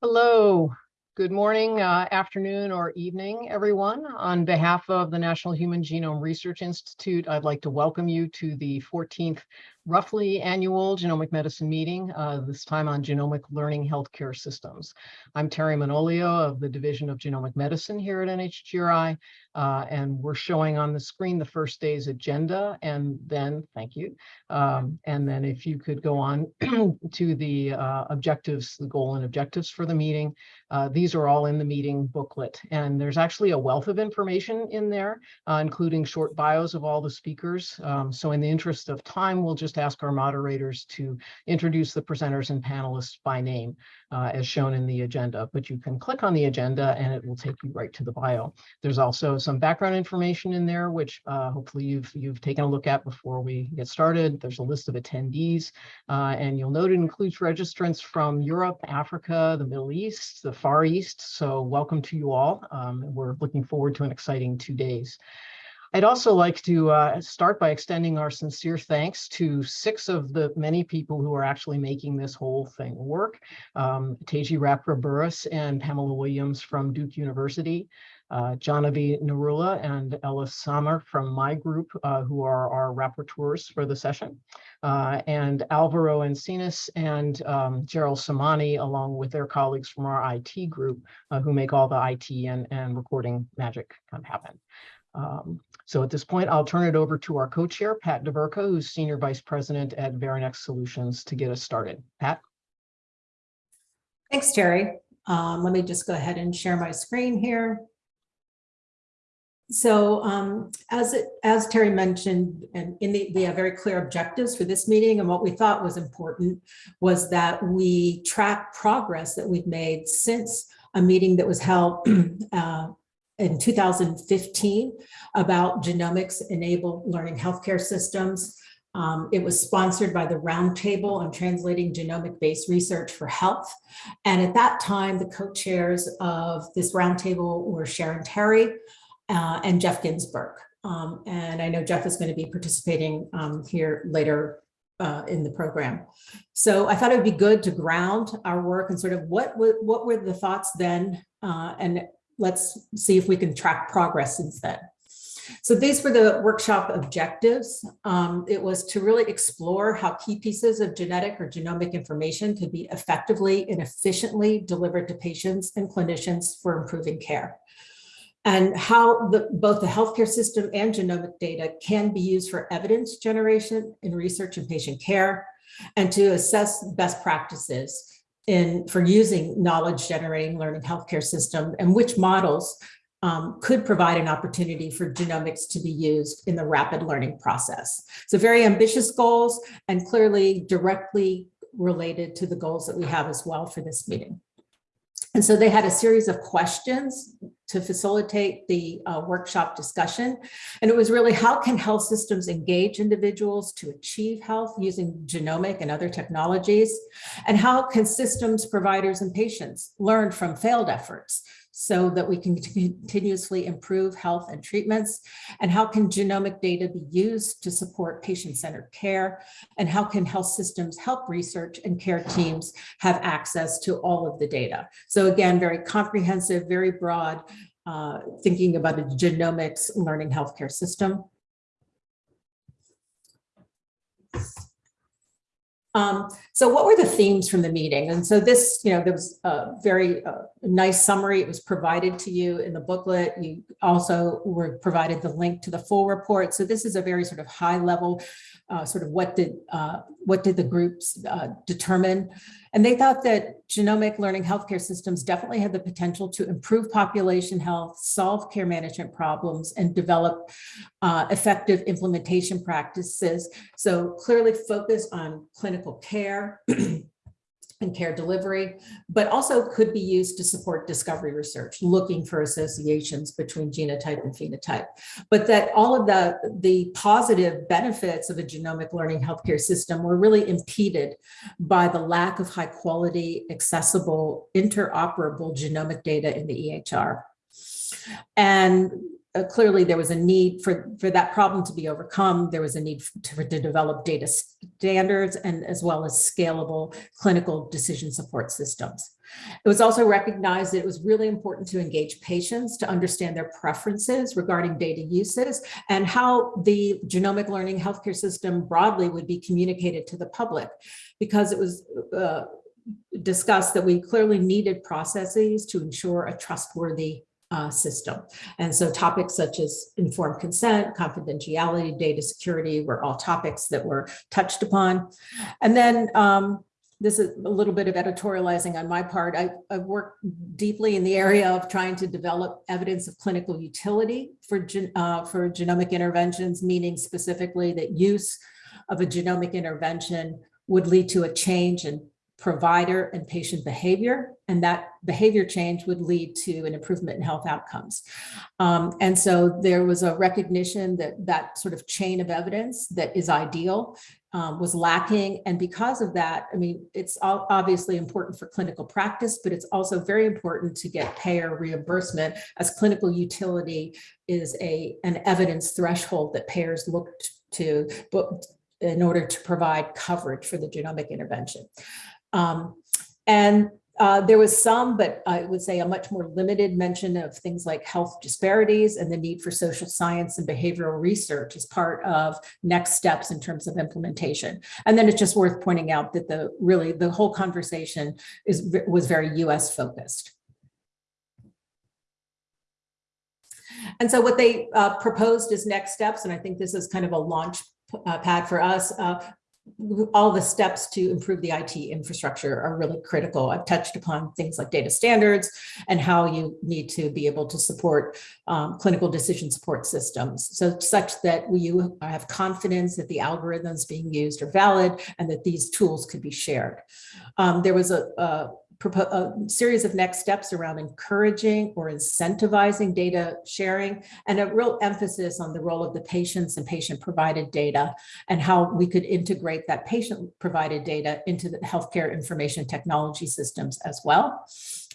Hello, good morning, uh, afternoon, or evening, everyone. On behalf of the National Human Genome Research Institute, I'd like to welcome you to the 14th roughly annual genomic medicine meeting, uh, this time on genomic learning healthcare systems. I'm Terry Manolio of the Division of Genomic Medicine here at NHGRI, uh, and we're showing on the screen the first day's agenda, and then, thank you, um, and then if you could go on to the uh, objectives, the goal and objectives for the meeting. Uh, these are all in the meeting booklet, and there's actually a wealth of information in there, uh, including short bios of all the speakers. Um, so in the interest of time, we'll just ask our moderators to introduce the presenters and panelists by name uh, as shown in the agenda, but you can click on the agenda and it will take you right to the bio. There's also some background information in there, which uh, hopefully you've, you've taken a look at before we get started. There's a list of attendees uh, and you'll note it includes registrants from Europe, Africa, the Middle East, the Far East. So welcome to you all. Um, we're looking forward to an exciting two days. I'd also like to uh, start by extending our sincere thanks to six of the many people who are actually making this whole thing work. Um, Teji Rapra and Pamela Williams from Duke University, uh, Janavi Narula and Ella Samar from my group, uh, who are our rapporteurs for the session, uh, and Alvaro Encinas and um, Gerald Samani, along with their colleagues from our IT group, uh, who make all the IT and, and recording magic kind of happen. Um, so at this point, I'll turn it over to our co-chair, Pat Deverka, who's Senior Vice President at Veranex Solutions to get us started. Pat? Thanks, Terry. Um, let me just go ahead and share my screen here. So um, as it, as Terry mentioned, and in the, we have very clear objectives for this meeting, and what we thought was important was that we track progress that we've made since a meeting that was held uh, in 2015 about genomics enabled learning healthcare systems. Um, it was sponsored by the Roundtable on Translating Genomic-Based Research for Health. And at that time, the co-chairs of this roundtable were Sharon Terry uh, and Jeff Ginsburg. Um, and I know Jeff is going to be participating um, here later uh, in the program. So I thought it would be good to ground our work and sort of what, what were the thoughts then uh, and let's see if we can track progress since then. So these were the workshop objectives. Um, it was to really explore how key pieces of genetic or genomic information could be effectively and efficiently delivered to patients and clinicians for improving care. And how the, both the healthcare system and genomic data can be used for evidence generation in research and patient care, and to assess best practices in for using knowledge generating learning healthcare system and which models um, could provide an opportunity for genomics to be used in the rapid learning process. So very ambitious goals and clearly directly related to the goals that we have as well for this meeting. And so they had a series of questions to facilitate the uh, workshop discussion. And it was really how can health systems engage individuals to achieve health using genomic and other technologies? And how can systems, providers, and patients learn from failed efforts so that we can continuously improve health and treatments? And how can genomic data be used to support patient-centered care? And how can health systems help research and care teams have access to all of the data? So again, very comprehensive, very broad, uh, thinking about a genomics learning healthcare system. Um, so what were the themes from the meeting? And so this, you know, there was a very uh, nice summary. It was provided to you in the booklet. You also were provided the link to the full report. So this is a very sort of high level, uh, sort of what did uh, what did the groups uh, determine? And they thought that genomic learning healthcare systems definitely had the potential to improve population health, solve care management problems, and develop uh, effective implementation practices. So clearly focus on clinical care and care delivery, but also could be used to support discovery research, looking for associations between genotype and phenotype. But that all of the, the positive benefits of a genomic learning healthcare system were really impeded by the lack of high quality, accessible, interoperable genomic data in the EHR. And uh, clearly there was a need for, for that problem to be overcome. There was a need to, to develop data standards and as well as scalable clinical decision support systems. It was also recognized that it was really important to engage patients to understand their preferences regarding data uses and how the genomic learning healthcare system broadly would be communicated to the public because it was uh, discussed that we clearly needed processes to ensure a trustworthy uh, system. And so topics such as informed consent, confidentiality, data security were all topics that were touched upon. And then um, this is a little bit of editorializing on my part. I, have worked deeply in the area of trying to develop evidence of clinical utility for, uh, for genomic interventions, meaning specifically that use of a genomic intervention would lead to a change in provider and patient behavior, and that behavior change would lead to an improvement in health outcomes. Um, and so there was a recognition that that sort of chain of evidence that is ideal um, was lacking. And because of that, I mean, it's obviously important for clinical practice, but it's also very important to get payer reimbursement as clinical utility is a an evidence threshold that payers look to in order to provide coverage for the genomic intervention. Um, and uh, there was some, but I would say a much more limited mention of things like health disparities and the need for social science and behavioral research as part of next steps in terms of implementation. And then it's just worth pointing out that the really the whole conversation is was very US focused. And so what they uh, proposed as next steps, and I think this is kind of a launch uh, pad for us, uh, all the steps to improve the IT infrastructure are really critical. I've touched upon things like data standards and how you need to be able to support um, clinical decision support systems. So such that you have confidence that the algorithms being used are valid and that these tools could be shared. Um, there was a, a a uh, series of next steps around encouraging or incentivizing data sharing and a real emphasis on the role of the patients and patient provided data and how we could integrate that patient provided data into the healthcare information technology systems as well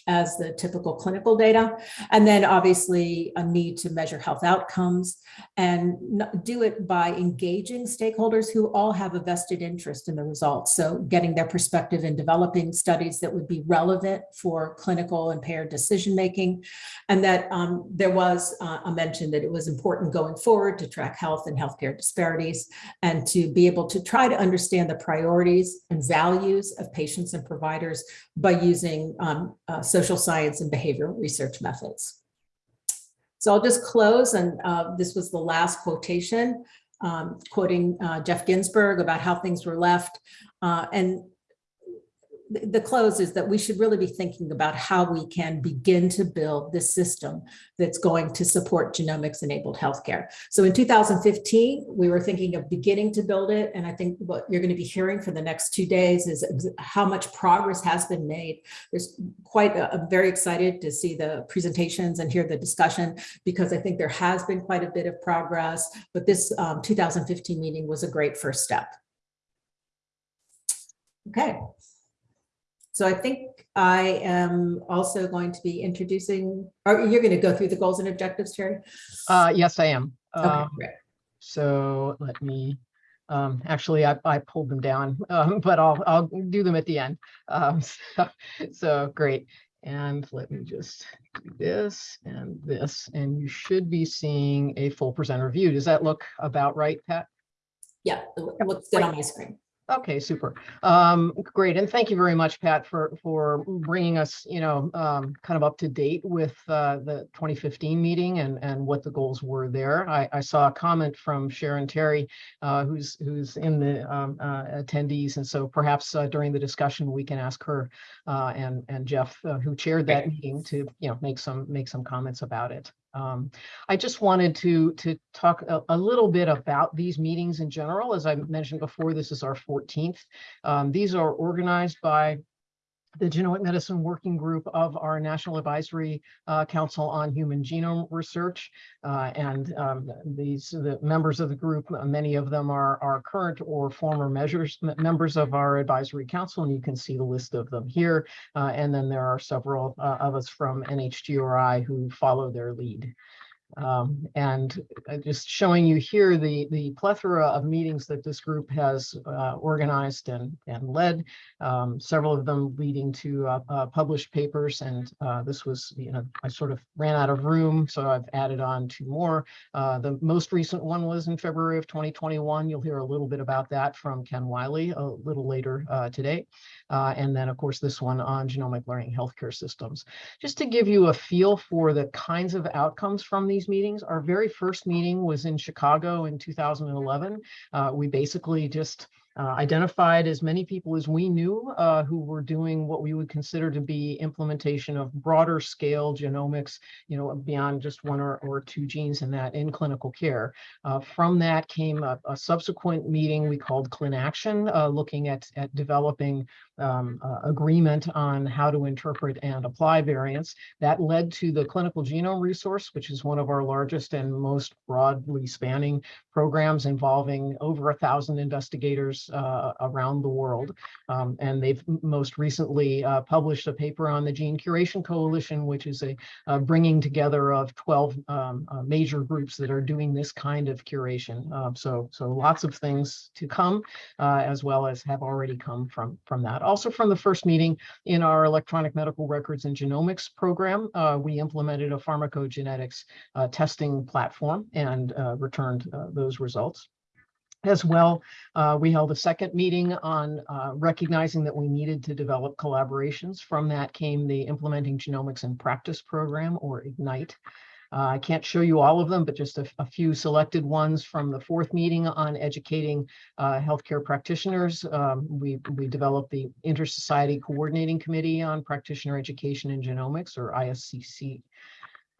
as the typical clinical data. And then obviously a need to measure health outcomes and do it by engaging stakeholders who all have a vested interest in the results. So getting their perspective in developing studies that would be relevant for clinical and payer decision making. And that um, there was uh, a mention that it was important going forward to track health and healthcare disparities and to be able to try to understand the priorities and values of patients and providers by using um, uh, social science and behavioral research methods. So I'll just close, and uh, this was the last quotation, um, quoting uh, Jeff Ginsburg about how things were left. Uh, and the close is that we should really be thinking about how we can begin to build this system that's going to support genomics enabled healthcare. So in 2015, we were thinking of beginning to build it. And I think what you're going to be hearing for the next two days is how much progress has been made. There's quite, a, I'm very excited to see the presentations and hear the discussion because I think there has been quite a bit of progress, but this um, 2015 meeting was a great first step. Okay. So I think I am also going to be introducing, or you're going to go through the goals and objectives, Terry? Uh, yes, I am. Okay, Um, great. So let me, um, actually, I, I pulled them down, um, but I'll, I'll do them at the end. Um, so, so great. And let me just do this and this, and you should be seeing a full presenter view. Does that look about right, Pat? Yeah, it looks good on my screen. Okay, super. Um, great. And thank you very much, Pat, for, for bringing us, you know, um, kind of up to date with, uh, the 2015 meeting and, and what the goals were there. I, I saw a comment from Sharon Terry, uh, who's, who's in the, um, uh, attendees. And so perhaps, uh, during the discussion, we can ask her, uh, and, and Jeff, uh, who chaired that meeting to, you know, make some, make some comments about it. Um, I just wanted to, to talk a, a, little bit about these meetings in general. As I mentioned before, this is our 14th. Um, these are organized by the Genomic Medicine Working Group of our National Advisory uh, Council on Human Genome Research. Uh, and um, these the members of the group, many of them are, are current or former measures members of our advisory council, and you can see the list of them here. Uh, and then there are several uh, of us from NHGRI who follow their lead. Um, and uh, just showing you here the, the plethora of meetings that this group has uh, organized and, and led, um, several of them leading to uh, uh, published papers. And uh, this was, you know, I sort of ran out of room, so I've added on two more. Uh, the most recent one was in February of 2021. You'll hear a little bit about that from Ken Wiley a little later today. And then, of course, this one on genomic learning healthcare systems. Just to give you a feel for the kinds of outcomes from these meetings, our very first meeting was in Chicago in 2011. Uh, we basically just uh, identified as many people as we knew uh, who were doing what we would consider to be implementation of broader scale genomics, you know, beyond just one or, or two genes in that in clinical care. Uh, from that came a, a, subsequent meeting we called ClinAction, uh, looking at, at developing um, uh, agreement on how to interpret and apply variants. That led to the clinical genome resource, which is one of our largest and most broadly spanning programs involving over a thousand investigators uh, around the world. Um, and they've most recently uh, published a paper on the Gene Curation Coalition, which is a, a bringing together of 12 um, uh, major groups that are doing this kind of curation. Um, so, so lots of things to come, uh, as well as have already come from, from that. Also from the first meeting in our electronic medical records and genomics program, uh, we implemented a pharmacogenetics uh, testing platform and returned those those results. As well, uh, we held a second meeting on uh, recognizing that we needed to develop collaborations. From that came the Implementing Genomics in Practice program, or IGNITE. Uh, I can't show you all of them, but just a, a, few selected ones from the fourth meeting on educating uh, healthcare practitioners. Um, we, we developed the Inter-Society Coordinating Committee on Practitioner Education in Genomics, or ISCC.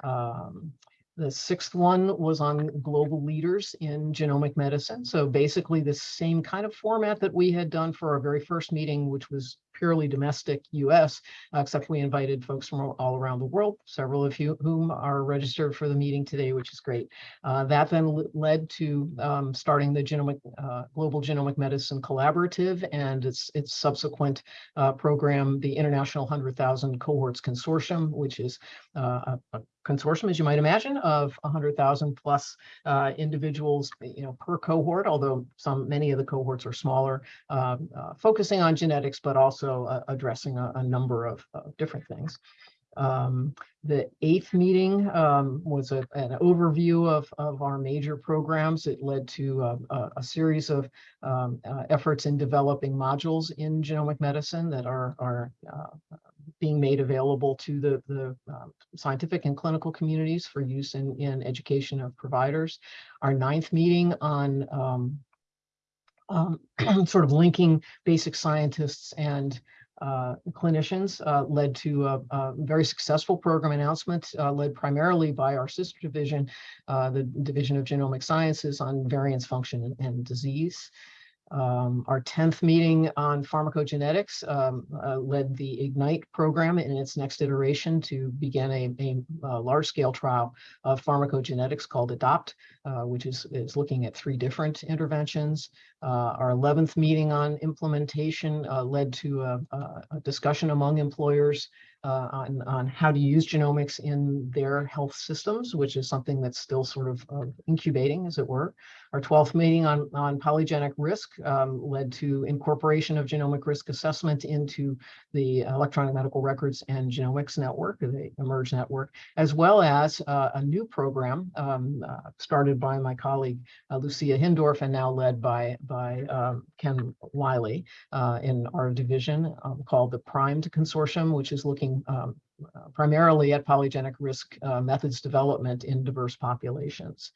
Um, the sixth one was on global leaders in genomic medicine. So basically the same kind of format that we had done for our very first meeting, which was purely domestic US, except we invited folks from all around the world, several of you whom are registered for the meeting today, which is great. Uh, that then led to um, starting the genomic uh, Global Genomic Medicine Collaborative and its, its subsequent uh, program, the International 100,000 Cohorts Consortium, which is uh, a, a consortium, as you might imagine, of 100,000 plus uh, individuals, you know, per cohort, although some, many of the cohorts are smaller, uh, uh, focusing on genetics, but also uh, addressing a, a, number of different things. Um, the eighth meeting um, was a, an overview of, of our major programs. It led to a, a, a series of um, uh, efforts in developing modules in genomic medicine that are, are uh, being made available to the, the uh, scientific and clinical communities for use in, in education of providers. Our ninth meeting on um, um, sort of linking basic scientists and uh, clinicians uh, led to a, a, very successful program announcement uh, led primarily by our sister division, uh, the Division of Genomic Sciences on variance function and, and disease. Um, our 10th meeting on pharmacogenetics um, uh, led the IGNITE program in its next iteration to begin a, a, a large-scale trial of pharmacogenetics called ADOPT, uh, which is, is looking at three different interventions. Uh, our 11th meeting on implementation uh, led to a, a, discussion among employers uh, on, on how to use genomics in their health systems, which is something that's still sort of uh, incubating, as it were. Our 12th meeting on, on polygenic risk um, led to incorporation of genomic risk assessment into the electronic medical records and genomics network, the eMERGE network, as well as uh, a new program um, uh, started by my colleague uh, Lucia Hindorff and now led by, by um, Ken Wiley in our division um, called the PRIMED Consortium, which is looking um, uh, primarily at polygenic risk uh, methods development in diverse populations.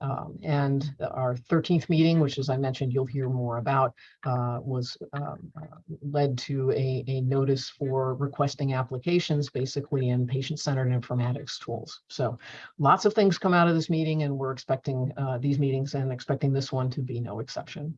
Um, and our 13th meeting, which as I mentioned, you'll hear more about, uh, was um, uh, led to a, a notice for requesting applications basically in patient-centered informatics tools. So lots of things come out of this meeting and we're expecting uh, these meetings and expecting this one to be no exception.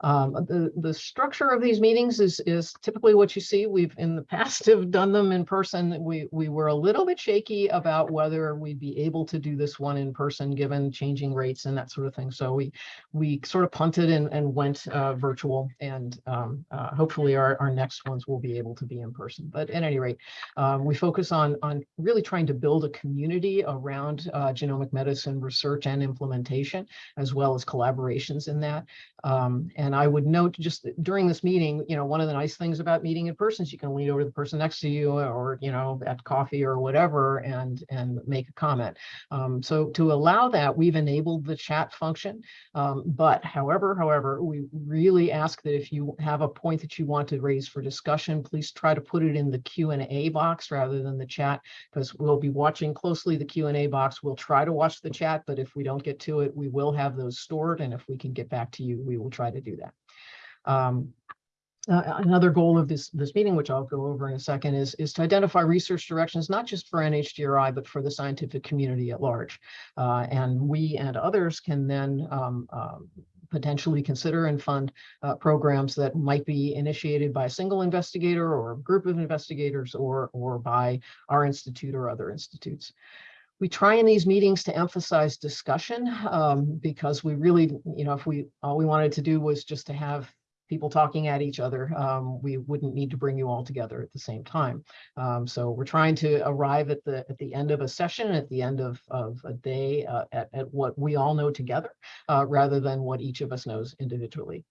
Um, the, the structure of these meetings is, is typically what you see. We've in the past have done them in person. We, we were a little bit shaky about whether we'd be able to do this one in person, given changing rates and that sort of thing. So we, we sort of punted and, and went uh, virtual and um, uh, hopefully our, our next ones will be able to be in person. But at any rate, um, we focus on, on really trying to build a community around uh, genomic medicine research and implementation, as well as collaborations in that. Um, and I would note just during this meeting, you know, one of the nice things about meeting in person is you can lean over to the person next to you or, you know, at coffee or whatever and, and make a comment. Um, so to allow that, we've enabled the chat function. Um, but however, however, we really ask that if you have a point that you want to raise for discussion, please try to put it in the Q and A box rather than the chat, because we'll be watching closely the Q and A box. We'll try to watch the chat, but if we don't get to it, we will have those stored. And if we can get back to you, we will try to do. Um, uh, another goal of this this meeting, which I'll go over in a second, is is to identify research directions not just for NHGRI but for the scientific community at large, uh, and we and others can then um, um, potentially consider and fund uh, programs that might be initiated by a single investigator or a group of investigators or or by our institute or other institutes. We try in these meetings to emphasize discussion um, because we really, you know, if we all we wanted to do was just to have people talking at each other, um, we wouldn't need to bring you all together at the same time. Um, so we're trying to arrive at the at the end of a session, at the end of, of a day, uh, at, at what we all know together, uh, rather than what each of us knows individually.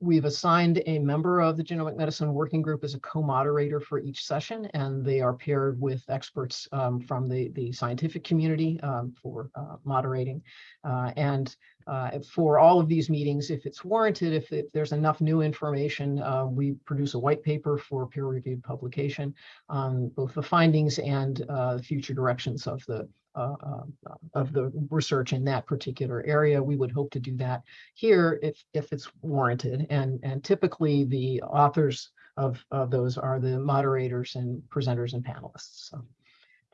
We've assigned a member of the Genomic Medicine Working Group as a co-moderator for each session, and they are paired with experts um, from the, the scientific community um, for uh, moderating. Uh, and uh, for all of these meetings, if it's warranted, if, if there's enough new information, uh, we produce a white paper for peer-reviewed publication on both the findings and uh, future directions of the of the research in that particular area. We would hope to do that here if if it's warranted. And and typically the authors of, of those are the moderators and presenters and panelists. So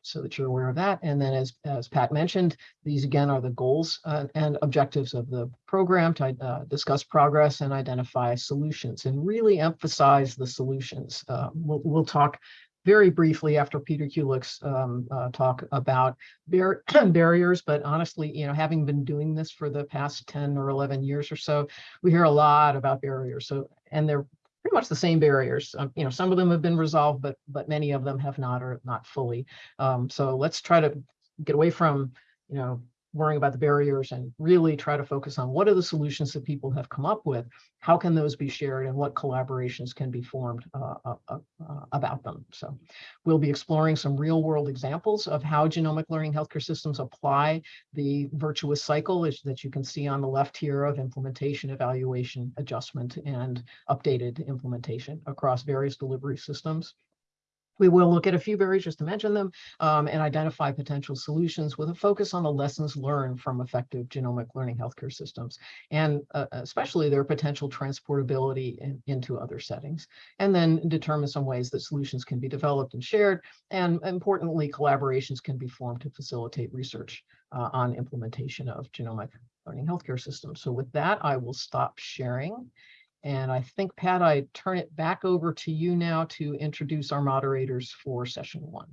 so that you're aware of that. And then as, as Pat mentioned, these again are the goals uh, and objectives of the program to uh, discuss progress and identify solutions and really emphasize the solutions. Uh, we'll, we'll talk very briefly after Peter Kulik's um, uh, talk about bar barriers, but honestly, you know, having been doing this for the past 10 or 11 years or so, we hear a lot about barriers. So, and they're pretty much the same barriers. Um, you know, some of them have been resolved, but but many of them have not or not fully. Um, so let's try to get away from, you know, worrying about the barriers and really try to focus on what are the solutions that people have come up with, how can those be shared and what collaborations can be formed uh, uh, uh, about them. So we'll be exploring some real world examples of how genomic learning healthcare systems apply the virtuous cycle that you can see on the left here of implementation, evaluation, adjustment, and updated implementation across various delivery systems. We will look at a few barriers just to mention them um, and identify potential solutions with a focus on the lessons learned from effective genomic learning healthcare systems and uh, especially their potential transportability in, into other settings. And then determine some ways that solutions can be developed and shared. And importantly, collaborations can be formed to facilitate research uh, on implementation of genomic learning healthcare systems. So with that, I will stop sharing and I think, Pat, I turn it back over to you now to introduce our moderators for session one.